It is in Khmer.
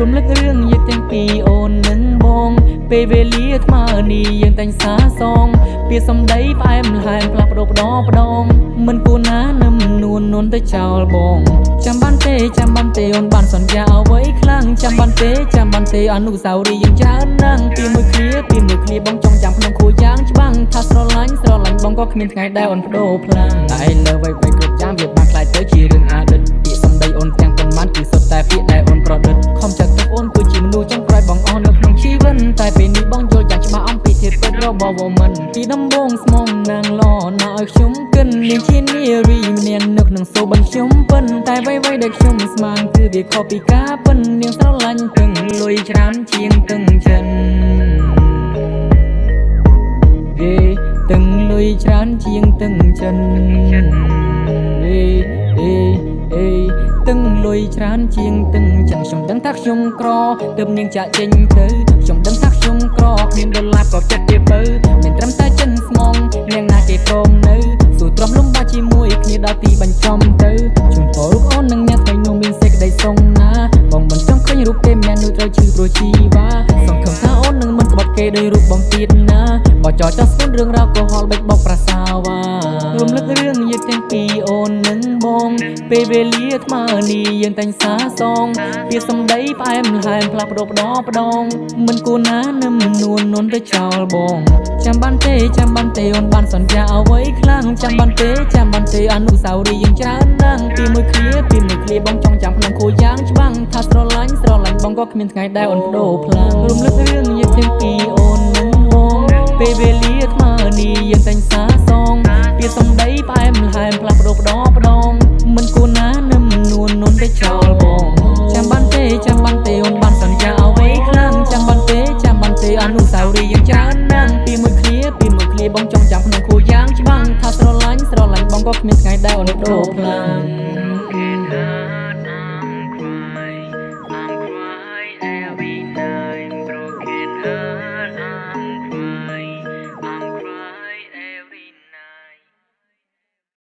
រំលឹករឿងយើងទាំងពីរអូននឹងបង ពេលវេលាថ្មើនេះយើងតែងសាសង ពាក្យសម្ដីផ្អែមល្ហែមផ្លាស់ប្ដូរបដបដងមិនគួរណានឹមនួននួនទៅចោលបងចាំបានទេចាំបានទេអូនបានសន្យាអ្វីខ្លាំងចាំបានទេចាំបានទេអនុស្សាវរីយ៍យើងច្រើនណាស់ពីមួយឃ្លាពីមួយឃ្លាបងចង់ចាំក្នុងខួរយ៉ាងច្បាំងថាស្រឡាញ់ស្រឡាញ់បងក៏គ្មានថ្ងៃដែលអូនបដូរផ្លាំងតែលើអ្វីៗគ្រប់យ៉ាងវាបានខ្លាយទៅជារឿងអតីត របស់វមិនពីដំបូងស្មងណាងឡណាឲ្យខ្ញុំគិននាងជានារីម្នាក់នៅក្នុងសូបិនខ្ញុំពិនតែអ្វីៗដែលខ្ញុំស្មានគឺវាខុសពីការពិននាងស្រឡាញ់ទឹងលុយច្រើនជាងទឹងចិនយេទឹងលុយច្រើនជាងទឹងចិនយេអេអេទឹងលុ យច្រើនជាងទឹងចិនខ្ញុំដឹងថាខ្ញុំក្រទើបនាងចាក់ចេញទៅខ្ញុំដឹងថាខ្ញុំក្រគ្មានដុល្លារក៏ចិត្តទៀតបើមានត្រឹមតែចិនស្មងនាងណាគេព្រមនៅសួរទ្រាំលំបាកជាមួយគ្នាដល់ទីបញ្ចំទៅជូនពររូបអូននឹងអ្នកថ្ងៃនោះមានសេចក្តីសុខណាបងមិនចង់ឃើញរូបទេម្នាក់នោះត្រូវឈឺព្រោះជីវ៉ាសង្ឃឹមថាអូននឹងមិនក្បត់គេដោយរូបបងទៀតណាបើចោចចោះស្គនរឿងរ៉ាវកុហកបិទបោកប្រាសាវ៉ា រំលឹករឿងយើងទាំងពីរអូននឹងបង ពេលវេលាថ្មើនេះយើងតែងសាសងពាក្យសម្ដីផ្អែមល្ហែមផ្លាស់ប្ដូរបដបដងមិនគួរណានឹមនួននួនទៅចោលបងចាំបានទេចាំបានទេអូនបានសន្យាអ្វីខ្លាំងចាំបានទេចាំបានទេអនុស្សាវរីយ៍យើងច្រើនណាស់ពីមួយឃ្លាពីមួយឃ្លាបងចង់ចាំក្នុងខួរយ៉ាងច្បាំងថាស្រឡាញ់ស្រឡាញ់បងក៏គ្មានថ្ងៃដែលអូនបដូរផ្លាំងរំលឹករឿងយើង ទេអូនបានសន្យាអ្វីខ្លាំងចាំបានទេចាំបានទេអនុស្សាវរីយ៍យើងច្រើនណាស់ពីមួយគ្នាពីមួយគ្នាបងចង់ចាំក្នុងខួរយ៉ាងច្បាស់ថាស្រឡាញ់ស្រឡាញ់បងក៏គ្មានថ្ងៃដែលអូនដូរខ្លាំង